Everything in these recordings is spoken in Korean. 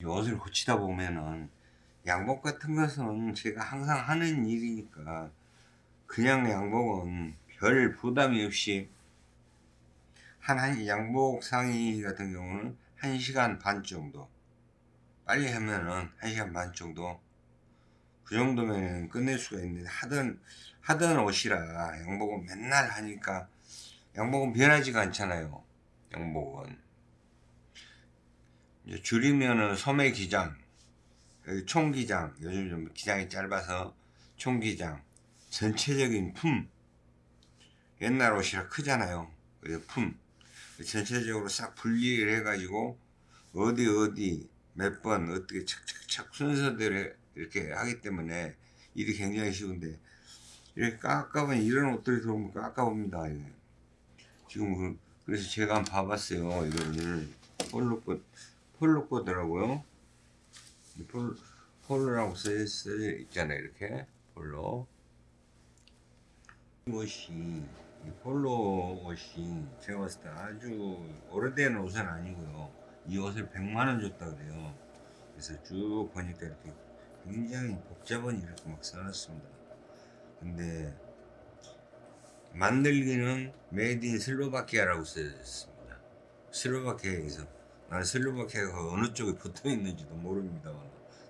이 옷을 고치다 보면은 양복 같은 것은 제가 항상 하는 일이니까 그냥 양복은 별 부담이 없이 한, 한 양복 상의 같은 경우는 1시간 반 정도 빨리 하면은 1시간 반 정도 그 정도면 끝낼 수가 있는데 하던 하던 옷이라 양복은 맨날 하니까 양복은 변하지가 않잖아요 양복은 줄이면은 소매 기장 여기 총기장 요즘 좀 기장이 짧아서 총기장 전체적인 품 옛날 옷이라 크잖아요. 품 전체적으로 싹 분리를 해 가지고 어디 어디 몇 번 어떻게 착착착 순서대로 이렇게 하기 때문에 일이 굉장히 쉬운데 이렇게 깎아보면 이런 옷들이 들어오면 깎아봅니다. 지금 그, 그래서 제가 한번 봐봤어요 이거를. 폴로 거 폴로 거더라고요. 폴, 폴로라고 써 있잖아요 이렇게. 폴로. 이 옷이 이 폴로 옷이 제가 봤을 때 아주 오래된 옷은 아니고요. 이 옷을 100만원 줬다 그래요. 그래서 쭉 보니까 이렇게 굉장히 복잡한 이렇게 막 써놨습니다. 근데 만들기는 made in 슬로바키아라고 써있습니다. 슬로바키아에서 난 슬로바키아가 어느 쪽에 붙어 있는지도 모릅니다만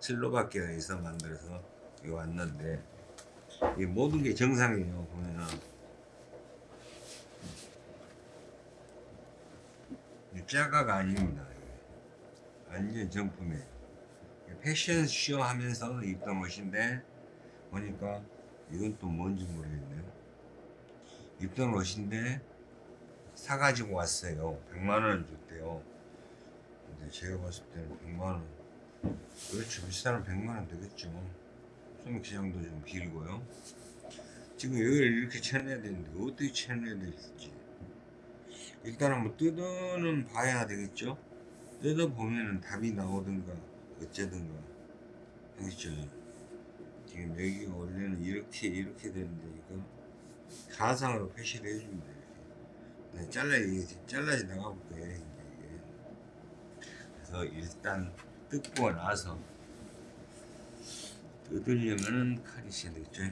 슬로바키아에서 만들어서 왔는데 이 모든 게 정상이에요 보면은. 이 짜가가 아닙니다 완전 정품이에요. 패션쇼 하면서 입던 옷인데 보니까 이건 또 뭔지 모르겠네요. 입던 옷인데 사가지고 왔어요. 100만원을 줬대요 근데 제가 봤을 때는 100만원. 그렇죠. 비싸면 100만원 되겠죠. 소매기장도 좀 길고요. 지금 여기를 이렇게 쳐내야 되는데 어떻게 쳐내야 될지. 일단 한번 뜯어는 봐야 되겠죠. 뜯어보면은 답이 나오든가 어쩌든가. 알겠죠? 지금 여기가 원래는 이렇게 이렇게 되는데 이거 가상으로 표시를 해줍니다 네, 잘라 이게 잘라지 나가볼 거예요 이게 그래서 일단 뜯고 나서 뜯으려면은 칼이 있어야 되겠죠?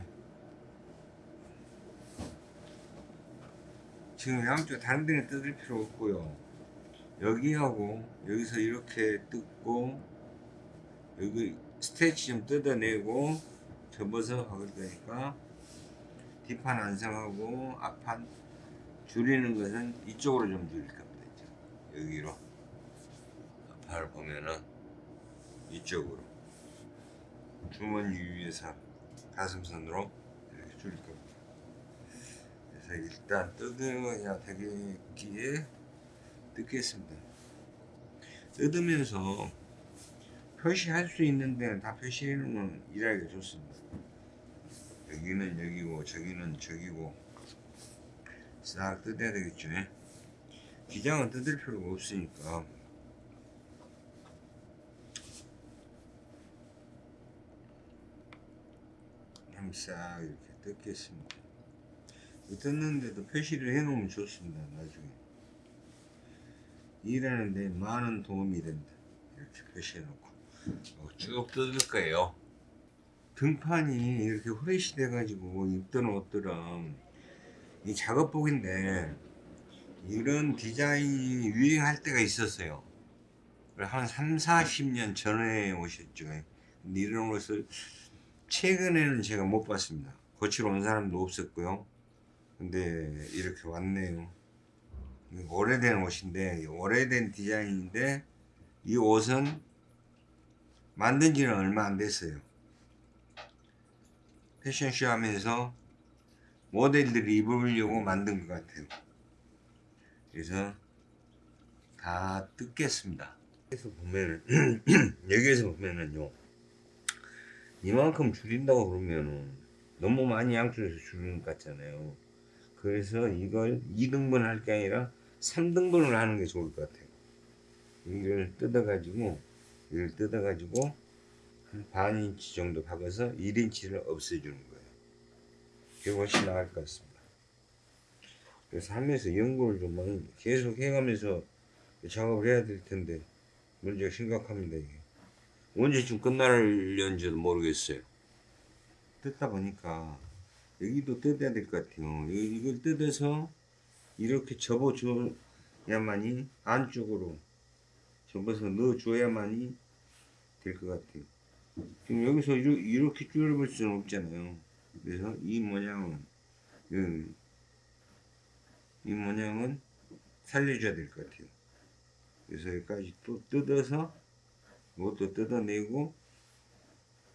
지금 양쪽 다른 데는 뜯을 필요 없고요. 여기하고 여기서 이렇게 뜯고 여기 스테치 좀 뜯어내고 접어서 박을 거니까 뒷판 완성하고 앞판 줄이는 것은 이쪽으로 좀 줄일 겁니다. 여기로 앞판을 보면은 이쪽으로 주머니 위에서 가슴선으로 이렇게 줄일 겁니다. 그래서 일단 뜯어야 되겠기에 뜯겠습니다. 뜯으면서 표시할 수 있는 데는 다 표시해 놓으면 일하기가 좋습니다. 여기는 여기고 저기는 저기고 싹 뜯어야 되겠죠. 기장은 뜯을 필요가 없으니까 한번 싹 이렇게 뜯겠습니다. 뜯는데도 표시를 해 놓으면 좋습니다 나중에. 일하는데 많은 도움이 된다. 이렇게 표시해 놓고. 어, 쭉 뜯을 거예요. 등판이 이렇게 후레쉬 돼 가지고 입던 옷들은 이 작업복인데 이런 디자인이 유행할 때가 있었어요. 한 3, 40년 전에 오셨죠. 근데 이런 옷을 최근에는 제가 못 봤습니다. 고치러 온 사람도 없었고요. 근데 이렇게 왔네요. 오래된 옷인데 오래된 디자인인데 이 옷은 만든 지는 얼마 안 됐어요. 패션쇼 하면서 모델들이 입으려고 만든 것 같아요. 그래서 다 뜯겠습니다. 여기서 보면은 여기에서 보면은요 이만큼 줄인다고 그러면은 너무 많이 양쪽에서 줄이는 것 같잖아요. 그래서 이걸 2등분 할 게 아니라 3등분을 하는 게 좋을 것 같아요. 이걸 뜯어 가지고 이걸 뜯어 가지고 한 반 인치 정도 박아서 1인치를 없애주는 거예요. 그게 훨씬 나을 것 같습니다. 그래서 하면서 연구를 좀 계속 해가면서 작업을 해야 될 텐데 문제가 심각합니다 이게 언제쯤 끝날려는지도 모르겠어요. 뜯다 보니까 여기도 뜯어야 될 것 같아요. 이- 이걸 뜯어서 이렇게 접어줘야만이 안쪽으로 접어서 넣어줘야만이 될 것 같아요. 지금 여기서 이렇게, 줄여볼 수는 없잖아요. 그래서 이 모양은 이, 이 모양은 살려줘야 될 것 같아요. 그래서 여기까지 또 뜯어서 이것도 뜯어내고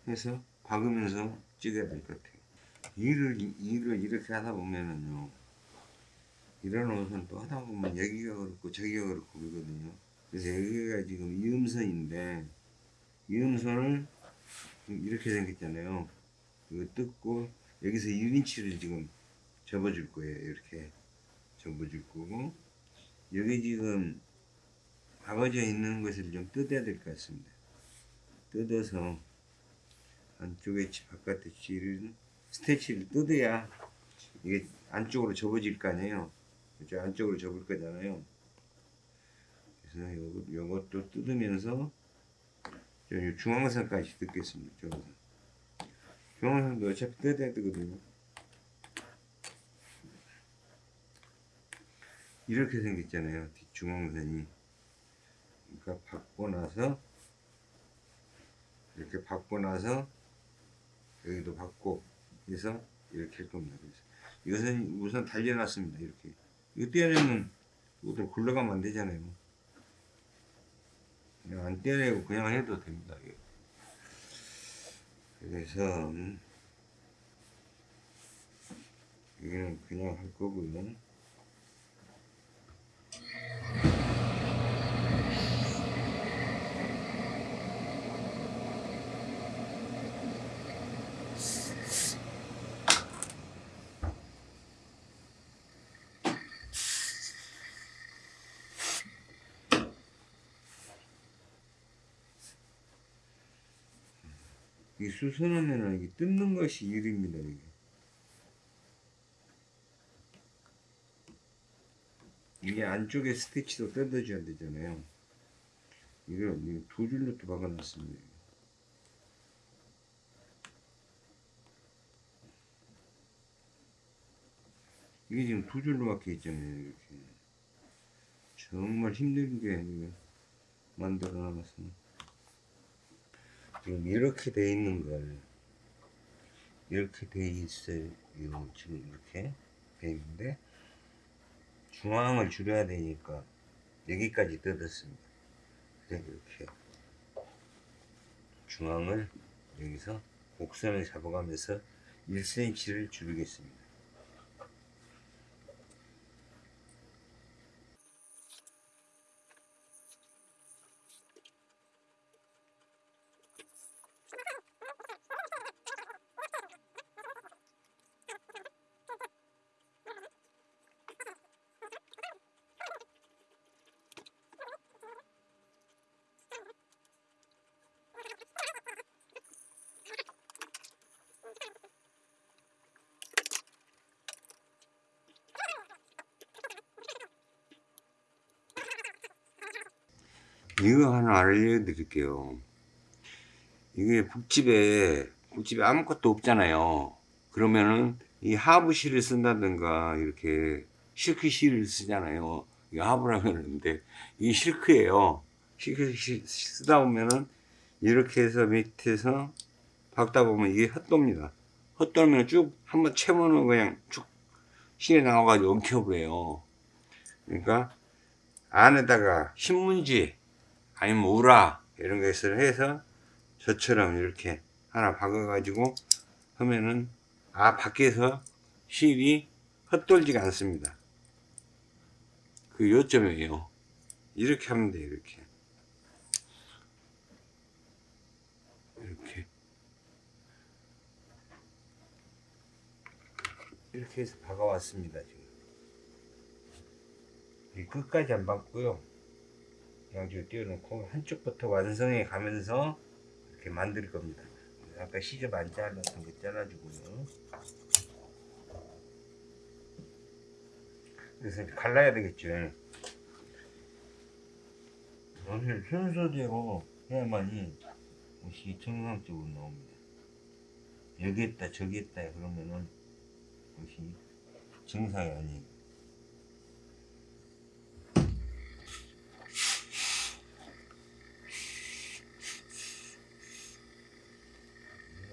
해서 박으면서 찍어야 될 것 같아요. 일을 일을 이렇게 하다 보면은요. 이런 옷은 또 하다 보면 여기가 그렇고 저기가 그렇고 그러거든요. 그래서 여기가 지금 이음선인데 이음선을 이렇게 생겼잖아요. 이거 뜯고 여기서 1인치를 지금 접어줄 거예요. 이렇게 접어줄 거고 여기 지금 박아져 있는 것을 좀 뜯어야 될 것 같습니다. 뜯어서 안쪽에 치- 바깥에 치를 스테치를 뜯어야 이게 안쪽으로 접어질 거 아니에요. 이제 안쪽으로 접을 거잖아요. 그래서 요것도 뜯으면서 저 중앙선까지 뜯겠습니다. 중앙선. 중앙선도 어차피 뜯어야 되거든요. 이렇게 생겼잖아요. 뒷중앙선이. 그러니까 받고 나서 이렇게 받고 나서 여기도 받고 해서 이렇게 할 겁니다. 그래서 이것은 우선 달려놨습니다. 이렇게 이거 떼어내면 이것도 굴러가면 안 되잖아요. 그냥 안 떼어내고 그냥 해도 됩니다. 그래서 음, 여기는 그냥 할 거고요. 이 수선하면은 이게 뜯는 것이 일입니다. 이게. 이게 안쪽에 스티치도 뜯어줘야 되잖아요. 이걸 두 줄로 또 박아놨습니다. 이게 지금 두 줄로 박혀 있잖아요. 이렇게. 정말 힘들게 이거 만들어 놨습니다. 지금 이렇게 돼 있는 걸 이렇게 돼 있어요. 지금 이렇게 돼 있는데 중앙을 줄여야 되니까 여기까지 뜯었습니다. 그래 이렇게 중앙을 여기서 곡선을 잡아가면서 1cm를 줄이겠습니다 이거 하나 알려드릴게요. 이게 북집에 북집에 아무것도 없잖아요. 그러면은 이 하부 실을 쓴다든가 이렇게 실크 실을 쓰잖아요. 이 하부라고 하는데 이게 실크예요. 실크 실 쓰다 보면은 이렇게 해서 밑에서 박다 보면 이게 헛도입니다. 헛도면 쭉 한번 채우면 그냥 쭉 실에 나와가지고 엉켜버려요. 그러니까 안에다가 신문지 아니면 우라 이런 것을 해서 저처럼 이렇게 하나 박아 가지고 하면은 아 밖에서 실이 헛돌지가 않습니다. 그 요점이에요. 이렇게 하면 돼요 이렇게. 이렇게. 이렇게 해서 박아 왔습니다 지금. 이 끝까지 안 박고요 양쪽에 띄워놓고 한쪽부터 완성해 가면서 이렇게 만들 겁니다. 아까 시접 안 잘랐던 거 잘라주고요. 그래서 갈라야 되겠죠. 오늘 순서대로 해야만이 옷이 정상적으로 나옵니다. 여기 있다 저기 있다 그러면은 옷이 정상이 아니에요.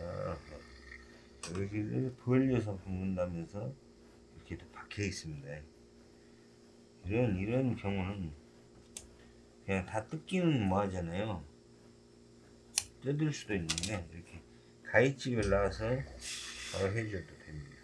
아하. 여기를 벌려서 붓는다면서 이렇게 또 박혀 있습니다. 이런 이런 경우는 그냥 다 뜯기는 뭐 하잖아요. 뜯을 수도 있는데 이렇게 가위집을 놔서 바로 해줘도 됩니다.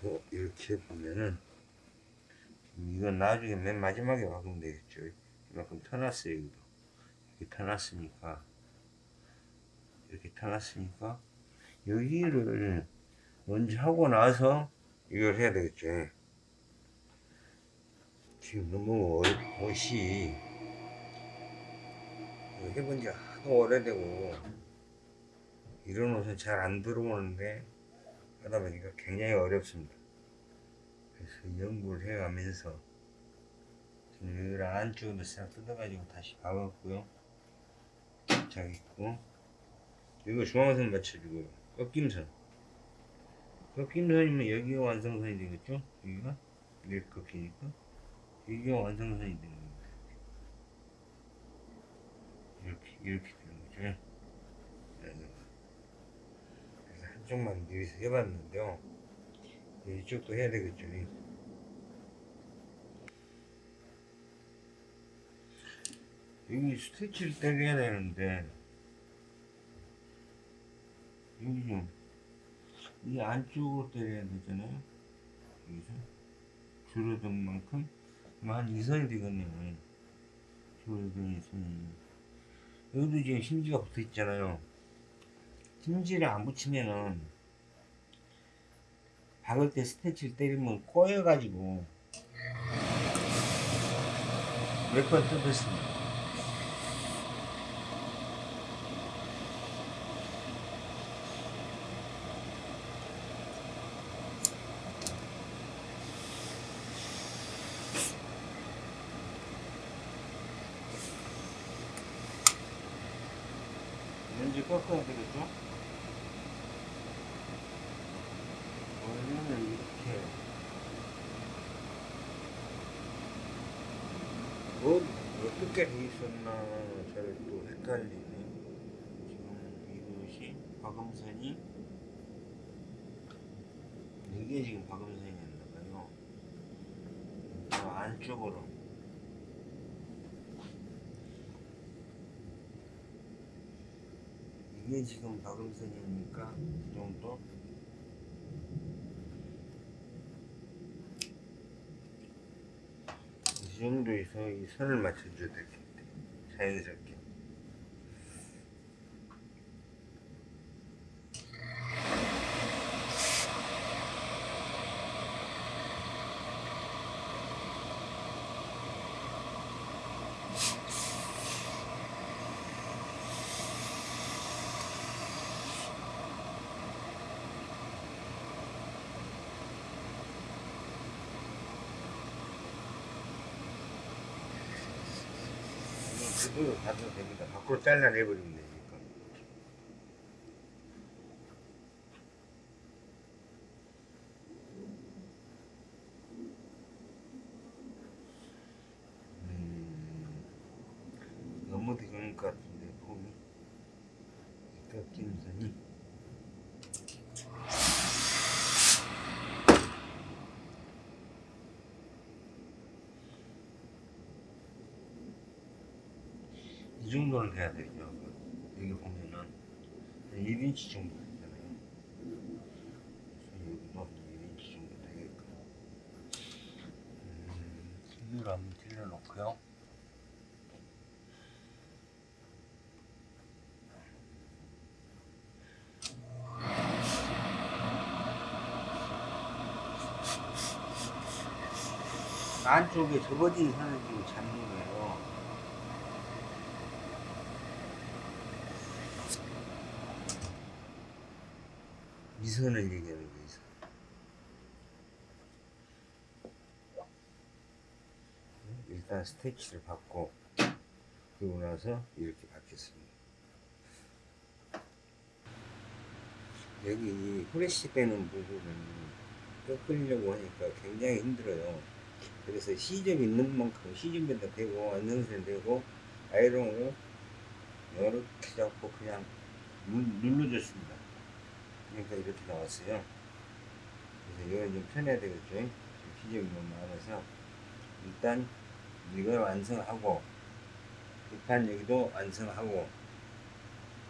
그래서 이렇게 보면은 나중에 맨 마지막에 박으면 되겠죠. 이만큼 터놨어요, 여기도. 이렇게 터놨으니까. 이렇게 터놨으니까. 여기를 먼저 하고 나서 이걸 해야 되겠죠. 지금 너무 어- 옷이 해본 지 하도 오래되고 이런 옷은 잘 안 들어오는데 하다 보니까 굉장히 어렵습니다. 그래서 연구를 해가면서 여기를 안쪽으로 싹 뜯어가지고 다시 박았고요. 자 있고 이거 중앙선 맞춰주고요. 꺾임선. 꺾임선이면 여기가 완성선이 되겠죠? 여기가 이렇게 꺾이니까 여기가 완성선이 되는 겁니다. 이렇게 이렇게 되는 거죠. 네. 그래서 한쪽만 여기서 해봤는데요. 이쪽도 해야 되겠죠. 여기 스티치를 떼야 되는데 여기 좀이 안쪽으로 때려야 되잖아요. 여기서 줄어든 만큼 한 2선이 되겠네요. 줄어든 2선이 여기도 지금 심지가 붙어 있잖아요. 심지를 안 붙이면은 박을 때 스테치를 때리면 꼬여가지고 몇번 뜯었습니다. 꺾어야 되겠죠? 원래는 이렇게. 뭐 어떻게 돼 있었나 잘 또 헷갈리네. 지금 이것이 박음선이 이게 지금 박음선이었나봐요. 저 안쪽으로 이게 지금 박음선이니까 이 정도 이 정도에서 이 선을 맞춰줘야 될 것 같아요. 자연스럽게. 그대로 가도 됩니다. 밖으로 잘라내버리면 되니까. 음, 너무 되는 것 같은데, 폼이. 꺾임선이. 이 정도는 돼야 되죠. 여기 보면은 1인치 정도 되잖아요. 그래서 여기도 1인치 정도 되게끔. 음, 힘으로 한번 찔러놓고요. 안쪽에 접어진 선을 지금 잡는 거예요. 이 선을 얘기하는 거예요. 이 선. 일단 스테치를 받고 그러고 나서 이렇게 받겠습니다. 여기 이 후레쉬 빼는 부분은 꺾으려고 하니까 굉장히 힘들어요. 그래서 시접 있는 만큼 시접에다 대고 완성선 대고 아이롱으로 이렇게 잡고 그냥 눌- 눌러줬습니다. 그러니까 이렇게 나왔어요. 그래서 이건 좀 편해야 되겠죠. 시접이 너무 많아서 일단 이걸 완성하고 뒷판 여기도 완성하고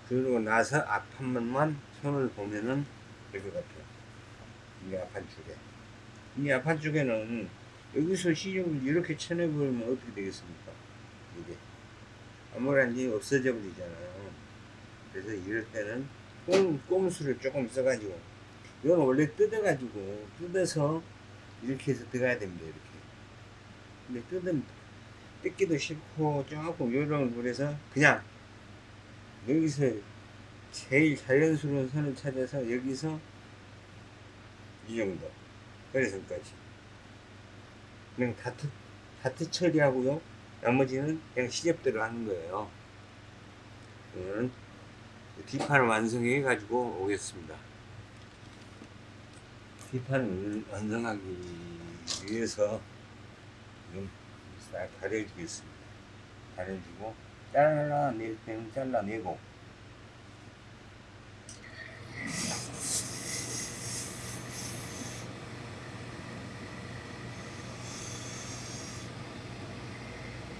그러고 나서 앞판만 손을 보면은 될 것 같아요. 이 앞판 쪽에. 이 앞판 쪽에는 여기서 시접을 이렇게 쳐내버리면 어떻게 되겠습니까? 이게. 아무런지 없어져 버리잖아요. 그래서 이럴 때는 꼼, 꼼수를 조금 써가지고 이건 원래 뜯어가지고 뜯어서 이렇게 해서 들어가야 됩니다. 이렇게. 근데 뜯은 뜯기도 싫고 조금 요령을 부려서 그냥 여기서 제일 자연스러운 선을 찾아서 여기서 이 정도 허리선까지 그냥 다트 다트 처리하고요 나머지는 그냥 시접대로 하는 거예요 그러면 뒷판을 완성해 가지고 오겠습니다 뒷판을 완성하기 위해서 싹 가려주겠습니다 가려주고 잘라낼 때는 잘라내고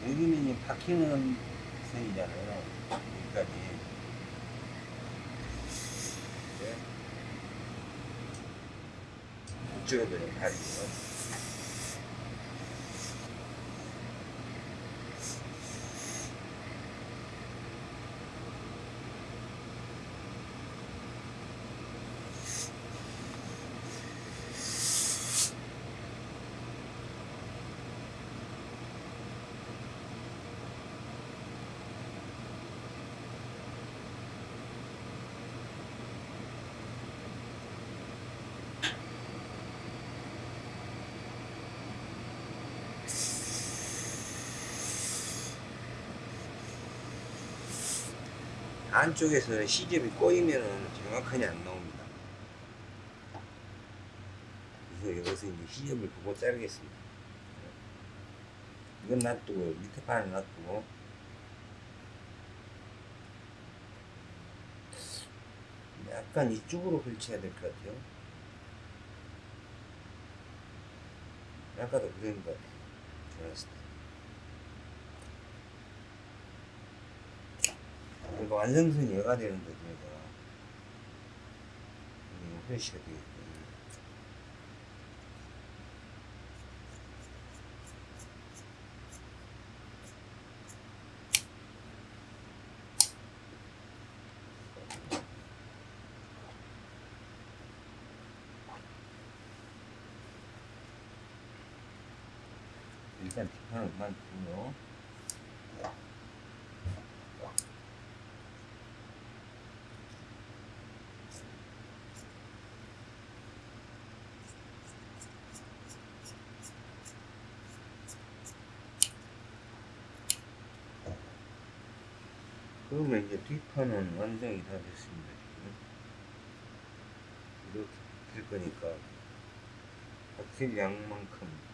여기는 박히는 선이잖아요. 여기까지. 네. 이쪽에도 다리 안쪽에서는 시접이 꼬이면은 정확하게 안 나옵니다. 그래서 여기서 이제 시접을 보고 자르겠습니다. 이건 놔두고 밑에 판을 놔두고 약간 이쪽으로 걸쳐야 될 것 같아요. 아까도 그런 것 같아요. 들었을 때. 그러니까 완성선이 여가 되는 거죠, 얘가. 이거 표시가 되겠고. 일단 뒷판을 그만두고요. 그러면 이제 뒷판은 완성이 다 됐습니다. 이렇게 될 거니까 확실히 양만큼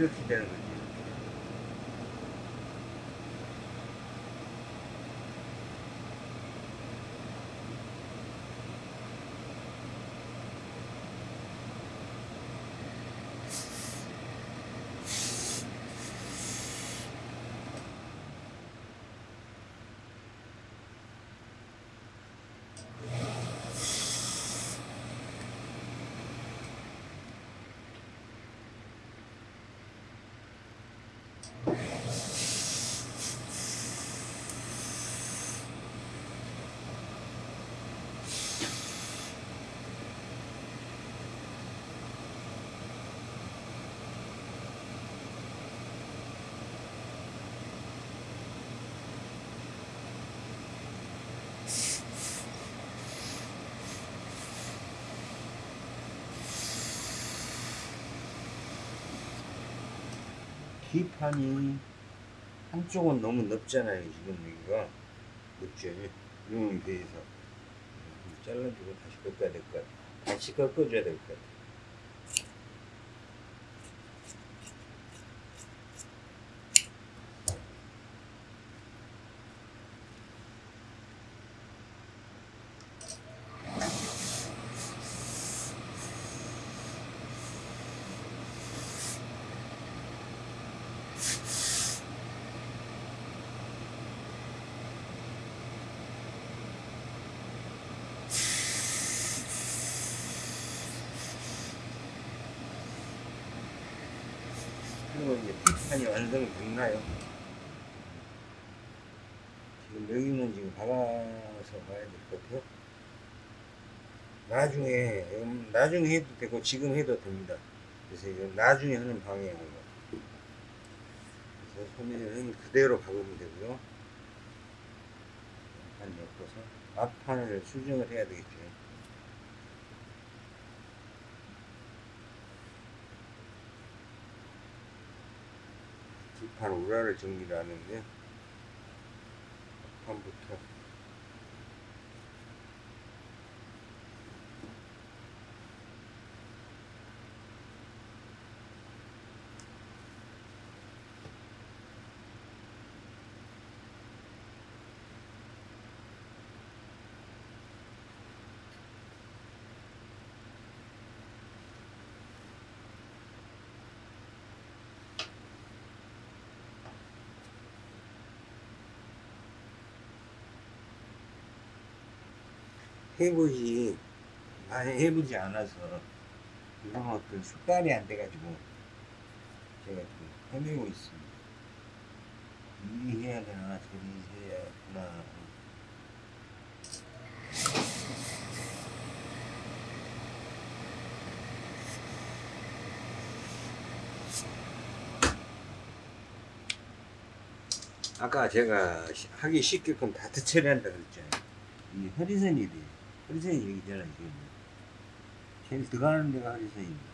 이렇게 뒷판이 한쪽은 너무 넓잖아요. 지금 여기가 넓죠. 이용에 대해서 잘라주고 다시 꺾어야 될 것 같아. 다시 꺾어줘야 될 것 같아. 그 뒷판이 완성이 됐나요? 지금 여기는 지금 박아서 봐야 될 것 같아요. 나중에, 음, 나중에 해도 되고 지금 해도 됩니다. 그래서 나중에 하는 방향이에요. 그래서 소매는 그대로 박으면 되고요. 판 엮어서 앞판을 수정을 해야 되겠죠. 뒷판 우라를 정리를 하는데 앞판부터 해보지 많이 해보지 않아서 이런 것들 습관이 안 돼가지고 제가 좀 헤매고 있습니다. 이리 해야 되나 저리 해야 되나 아까 제가 시- 하기 쉽게끔 다트 처리한다 그랬잖아요. 이 허리선이 돼. 허리선이 여기잖아 지금. 제일 들어가는 데가 허리선입니다.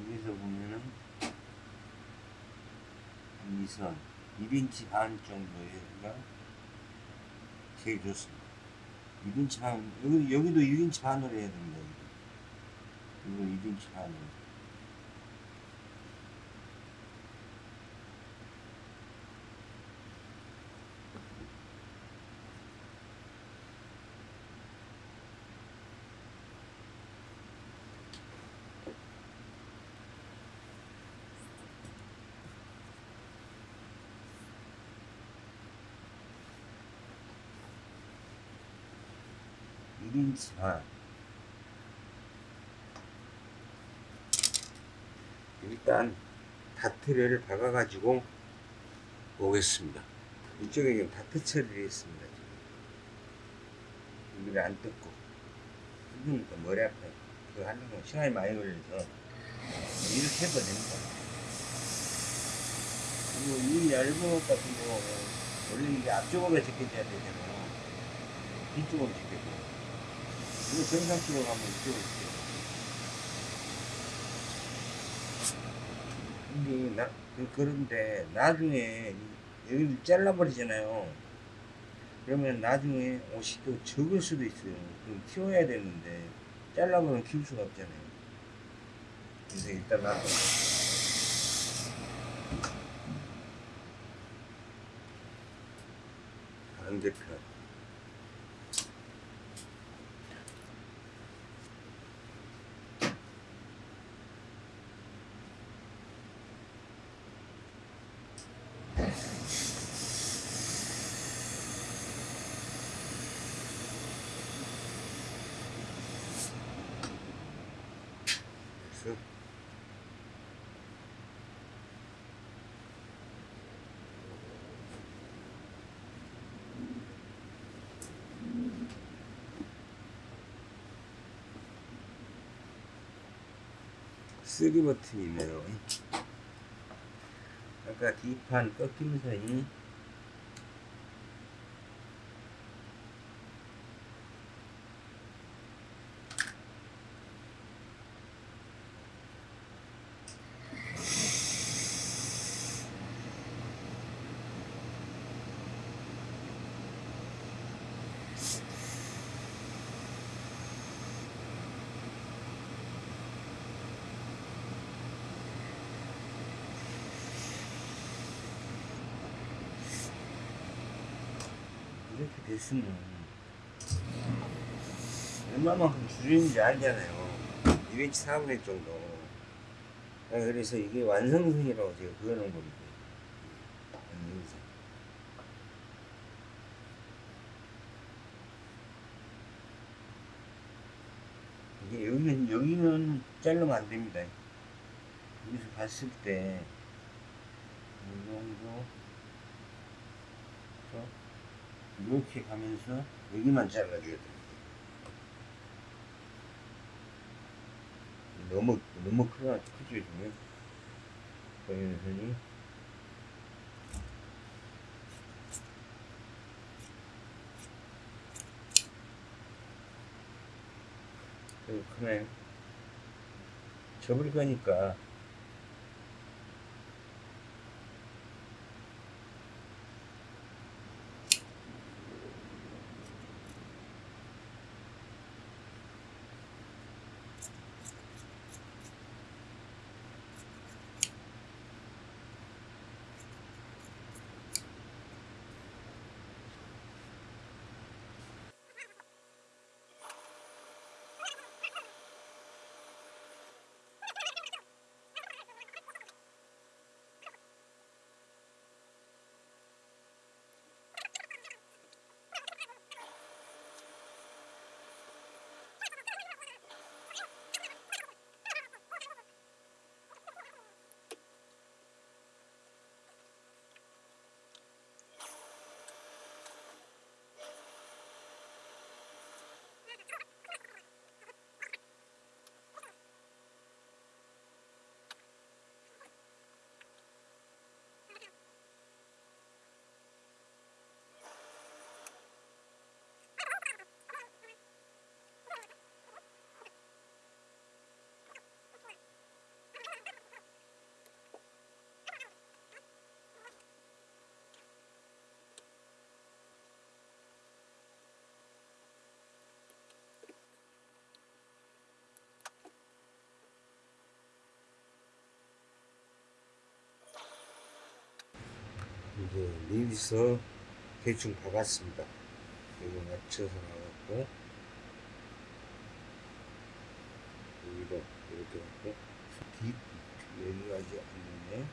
여기서 보면은 이선 1인치 반 정도가 제일 좋습니다. 1인치 반 여기 여기도 1인치 반으로 해야 됩니다. 여기도. 이거 1인치 반으로. 일인치 반. 일단 다트를 박아가지고 오겠습니다. 이쪽에 지금 다트 처리를 했습니다. 지금. 여기를 안 뜯고. 뜯으니까 머리 아파요. 그거 하는 거 시간이 많이 걸려서 이렇게 해도 됩니다. 그리고 이 얇은 것 같은 경우는 원래 이게 앞쪽으로 제껴져야 되잖아요. 뒤쪽으로 제껴져요. 이거 정상적으로 한번 찍어볼게요. 근데 나, 그- 그런데 나중에 이- 여기를 잘라버리잖아요. 그러면 나중에 옷이 또 적을 수도 있어요. 그럼 키워야 되는데 잘라버리면 키울 수가 없잖아요. 그래서 놔둬. 반대편. 그래서 쓰리 버튼이네요. 아까 뒷판 꺾임 선이 됐으면 얼마만큼 줄이는지 알잖아요. 2인치 4분의 정도. 아, 그래서 이게 완성선이라고 제가 그어놓은 겁니다. 완성선. 이게 여기는 여기는 자르면 안 됩니다. 여기서 봤을 때이 정도 이렇게 가면서 여기만 잘라줘야 됩니다. 너무 너무 크나 크죠 지금 보이는 선이 크네요. 접을 거니까 이제 여기서 대충 박았습니다. 여기 맞춰서 나갔고 여기도 이렇게 갖고 뒷 여기까지 왔는데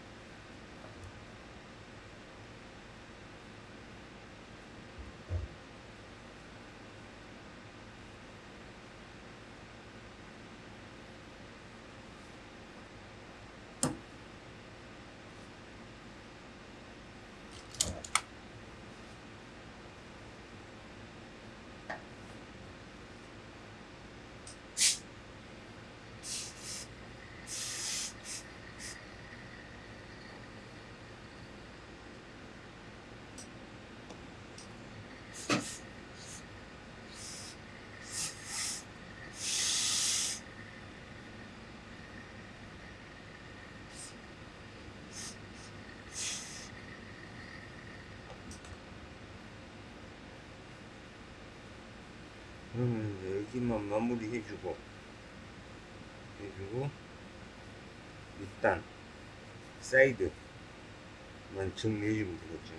그러면 여기만 마무리 해주고 해주고 일단 사이드만 정리해주면 되겠죠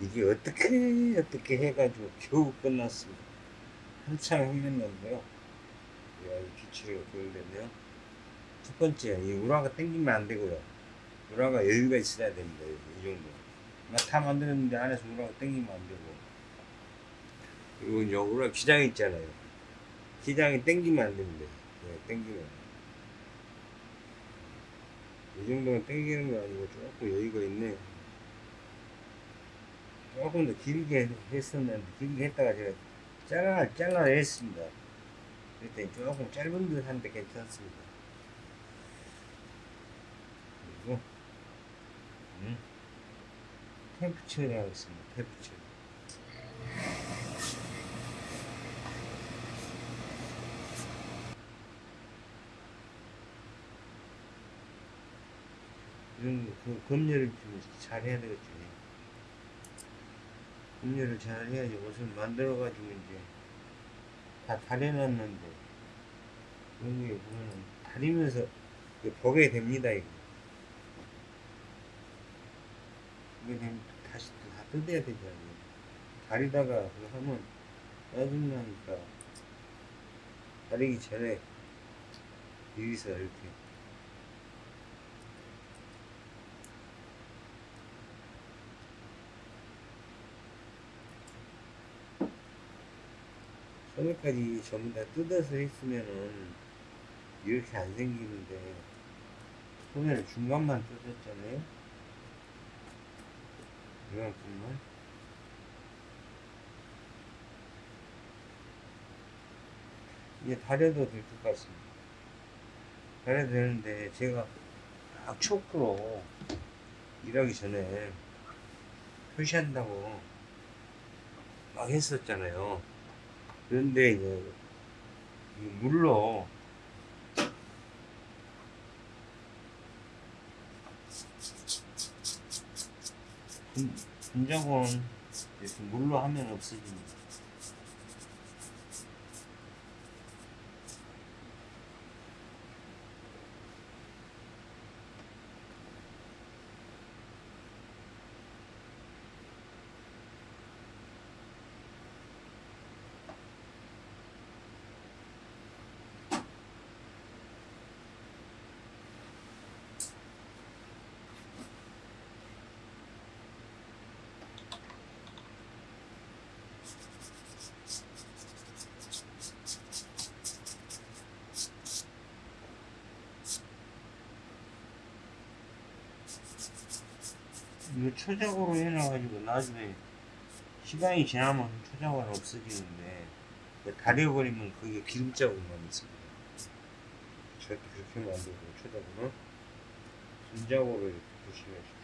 이게 어떻게 어떻게 해가지고 겨우 끝났습니다 한참 흘렸는데요. 기치가 그런데요 첫 번째 이 우라가 땡기면 안 되고요. 우라가 여유가 있어야 됩니다. 이 정도. 다 만들었는데 안에서 우라가 땡기면 안 되고 그리고 이제 우라 기장 있잖아요. 기장이 땡기면 안 됩니다. 네, 땡기면. 이 정도는 땡기는 거 아니고 조금 여유가 있네 조금 더 길게 했었는데 길게 했다가 제가 잘라 잘라냈습니다. 그랬더니 조금 짧은 듯 한데 괜찮습니다. 그리고 음, 템프 처리하겠습니다. 템프 처리 이런 그 검열을 좀 잘해야 되겠죠. 검열을 잘 해야지 옷을 만들어 가지고 이제 다 다려놨는데 여기 보면은 다리면서 보게 됩니다 이거. 이게 되면 다시 또다 뜯어야 되잖아요. 다리다가 그거 하면 짜증나니까 다리기 전에 여기서 이렇게 소매까지 전부 다 뜯어서 했으면은 이렇게 안 생기는데 소매를 중간만 뜯었잖아요? 이만큼만? 이게 다려도 될 것 같습니다. 다려도 되는데 제가 딱 초크로 일하기 전에 표시한다고 막 했었잖아요 그런데 이제 이 물로 분- 분자곤 이렇게 물로 하면 없어집니다. 이거 초작으로 해놔가지고 나중에 시간이 지나면 초작은 없어지는데 다려버리면 그게 기름 자국만 있습니다. 절대 그렇게 되고 초작으로 순작으로 이렇게 조심하십시오.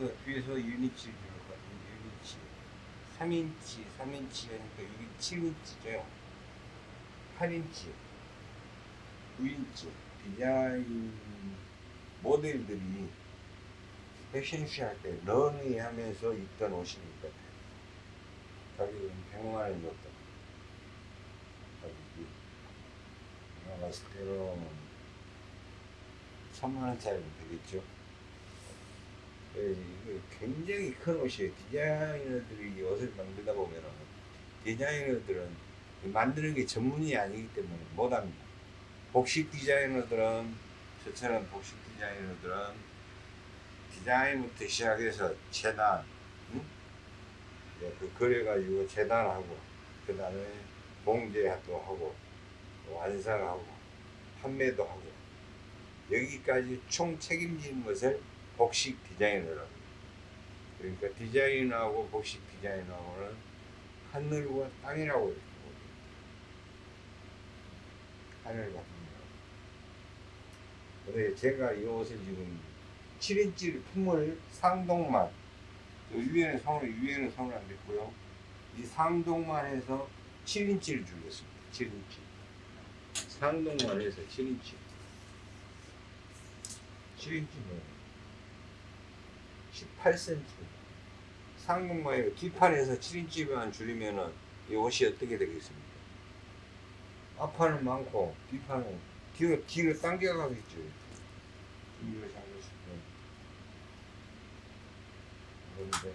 여기서 뒤에서 육 인치를 들어가지고 육 인치 3인치, 3인치 하니까 이게 7인치죠. 8인치, 9인치 디자인 모델들이 패션쇼 할때 런웨이 하면서 입던 옷이니까 가격은 100만 원 정도 가격이 내가 봤을 때는 3만 원짜리면 되겠죠 예, 이게 굉장히 큰 옷이에요 디자이너들이 이 옷을 만들다 보면 디자이너들은 만드는 게 전문이 아니기 때문에 못합니다 복식 디자이너들은 저처럼 복식 디자이너들은 디자인부터 시작해서 재단, 응? 그 그려가지고 재단하고 그 다음에 봉제도 하고 완성하고 판매도 하고 여기까지 총 책임지는 것을 복식 디자이너라고 합니다. 그러니까 디자인하고 복식 디자인하고는 하늘과 땅이라고 이렇게 봅니다. 하늘과 땅이라고. 근데 제가 이 옷을 지금 7인치 품을 상동만 요 위에는 손을 위에는 손을 안 댔고요. 이 상동만 해서 7인치를 줄였습니다. 7인치. 상동만 해서 7인치. 7인치면 18cm. 상동만 해서 뒷판에서 7인치만 줄이면은 이 옷이 어떻게 되겠습니까? 앞판은 많고 뒷판은 뒤로 뒤로 당겨가겠죠. 뒤로 잡으시면 그런데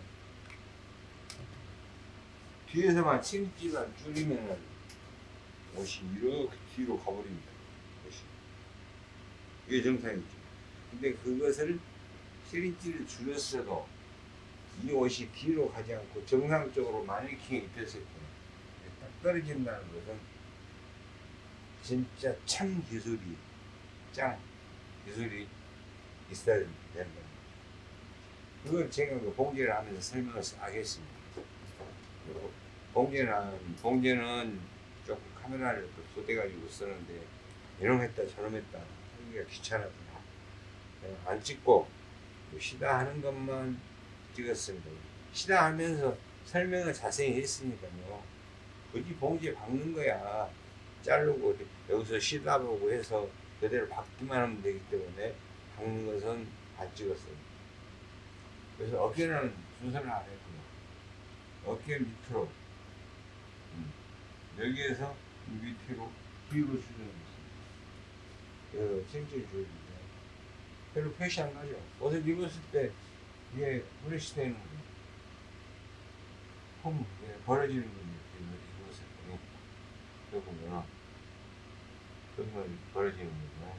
뒤에서만 7인치만 줄이면은 옷이 이렇게 뒤로 가버립니다. 옷이. 이게 정상이죠. 근데 그것을 7인치를 줄였어도 이 옷이 뒤로 가지 않고 정상적으로 마네킹에 입혔을 때딱 떨어진다는 것은 진짜 참 기술이 짱 기술이 있어야 된다. 그걸 제가 그 봉제를 하면서 설명을 하겠습니다. 봉제는 봉제는 조금 카메라를 또 쏟아가지고 쓰는데 거 했다 거 했다 하기가 귀찮아서 안 찍고 뭐 시다 하는 것만 찍었습니다. 시다 하면서 설명을 자세히 했으니까요. 굳이 봉지에 박는 거야. 자르고 여기서 시다 보고 해서 그대로 박기만 하면 되기 때문에 박는 것은 안 찍었어요. 그래서 어깨는 순서를 안 했고요. 어깨 밑으로 음, 여기에서 밑으로 뒤로 수정했습니다. 그래서 칭칭 조이인데 별로 표시 안 나죠. 옷을 입었을 때 이게 되는 거예요. 홈 예, 벌어지는 거예요. 입었을 때 여기 보면 여기만 벌어지는 거예요.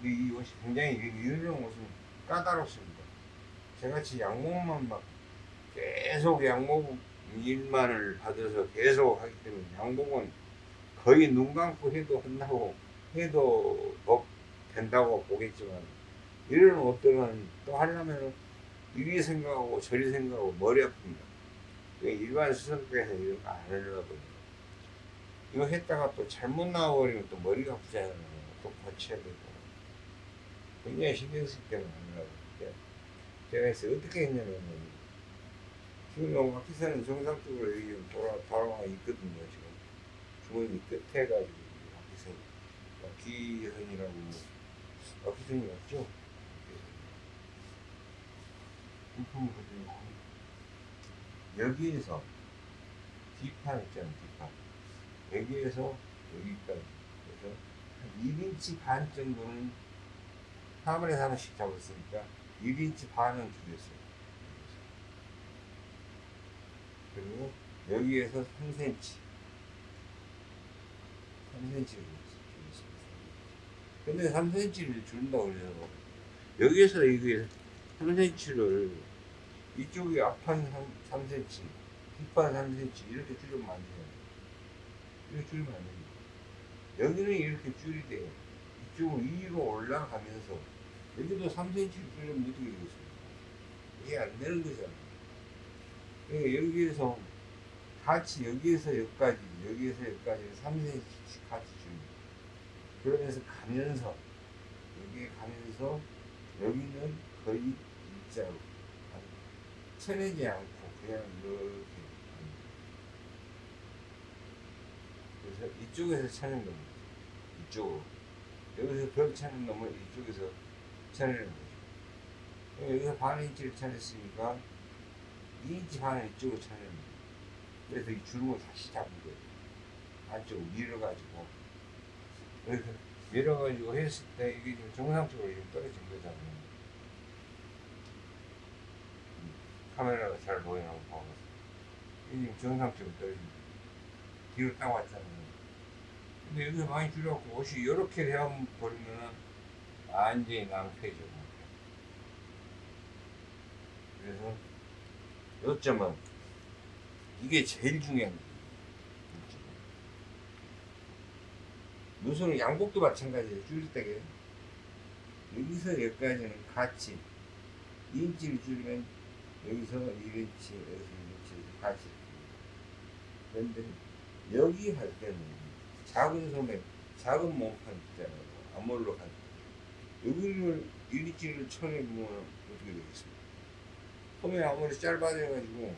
근데 이 옷이 굉장히 이- 이런 옷은 까다롭습니다. 저같이 양목만 막 계속 양목 일만을 받아서 계속 하기 때문에 양복은 거의 눈 감고 해도 한다고 해도 뭐 된다고 보겠지만 이런 옷들은 또 하려면 이리 생각하고 저리 생각하고 머리 아픕니다. 그러니까 일반 수선께서 이런 거 안 하려고 그래요. 이거 했다가 또 잘못 나와버리면 또 머리가 아프잖아요. 또 고쳐야 되고. 굉장히 신경 쓰기 때문에 안 하려고. 그래요. 제가 해서 어떻게 했냐면 지금 요 앞기사는 정상적으로 여기 좀 돌아, 돌아와 있거든요. 지금 주머니 끝에 가지고 앞기선이 앞기선이라고 앞기선이 맞죠? 부품을 가지고 여기에서 뒷판 있잖아요. 뒷판 여기에서 여기까지 그래서 한 1인치 반 정도는 화물에서 하나씩 잡았으니까 1인치 반은 줄였어요. 그리고 여기에서 3cm 3cm를 줄였습니다. 근데 3cm를 줄인다고 그래서 여기에서 이게 3cm를 이쪽이 앞판 3, 3cm 뒷판 3cm 이렇게 줄이면 안 돼요. 이렇게 줄이면 안 됩니다. 여기는 이렇게 줄이되 이쪽으로 위로 올라가면서 여기도 3cm 줄이면 어떻게 되겠습니까? 이게 안 되는 거잖아요. 그러니까 여기에서 같이 여기에서 여기까지 여기에서 여기까지 3cm씩 같이 줍니다. 그러면서 가면서 여기에 가면서 여기는 거의 일자로 쳐내지 않고 그냥 이렇게 그래서 이쪽에서 차는 놈 이쪽으로. 여기서 벽 차는 놈을 이쪽에서 차는 거죠. 여기서 반 인치를 차냈으니까 2인치 반을 이쪽으로 차는 거예요. 그래서 이 주름을 다시 잡은 거예요. 안쪽으로 밀어가지고 그래서 밀어가지고 했을 때 이게 지금 정상적으로 이렇게 떨어진 거잖아요 카메라가 잘 보이나 한번 봐보세요. 이게 지금 정상적으로 떨어진 거예요. 뒤로 딱 왔잖아요. 근데 여기서 많이 줄여갖고 옷이 이렇게 되어버리면은 완전히 낭패죠. 그래서 요점은 이게 제일 거예 요. 무슨 양복도 마찬가지예요. 줄일 때게 여기서 여기까지는 같이 2인치를 줄이면 여기서 1인치, 여기서 1인치 같이 그런데 여기 할 때는 작은 소매, 작은 몸판 있잖아요. 할 때. 여기를 1인치를 쳐내 보면 어떻게 되겠습니까? 소매 아무리 짧아져가지고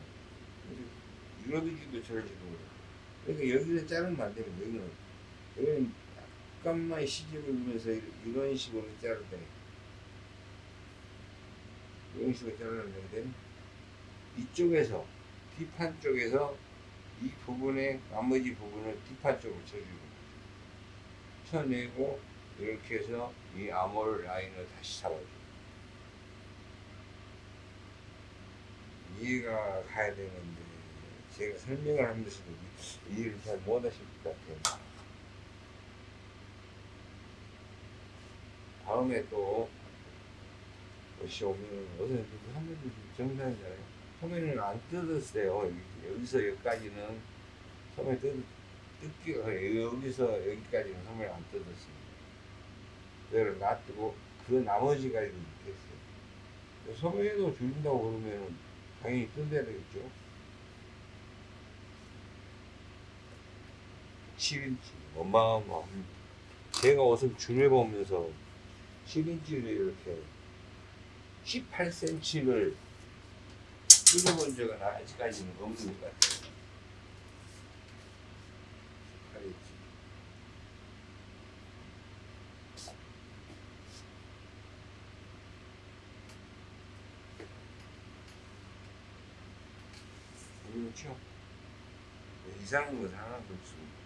이러기지도 저러지도. 그러니까 여기서 자르면 안 되면 여기는 여기는 약간만 시집을 주면서 이런 식으로 때 이런 식으로 자르면 되는데 이쪽에서 뒷판 쪽에서 이 부분의 나머지 부분을 뒷판 쪽으로 쳐주고 쳐내고 이렇게 해서 이 암홀 라인을 다시 잡아줘. 이해가 가야 되는데 제가 설명을 하면서도 이해를 잘 못하실 것 같아요 다음에 또 옷이 오면 옷은 한번도 정상이잖아요 소매는 안 뜯었어요. 여기, 여기서 여기까지는 소매 뜯, 뜯기가 여기서 여기까지는 소매를 안 뜯었어요. 그걸 놔두고 그 나머지까지 이렇게 했어요. 소매도 줄인다고 그러면 당연히 뜯어야 되겠죠. 7인치 어마어마한 제가 옷을 줄여보면서 7인치를 이렇게 18cm를 줄여본 적은 아직까지는 없는 것 같아요. 그렇죠? 이상한 건 하나도 없습니다.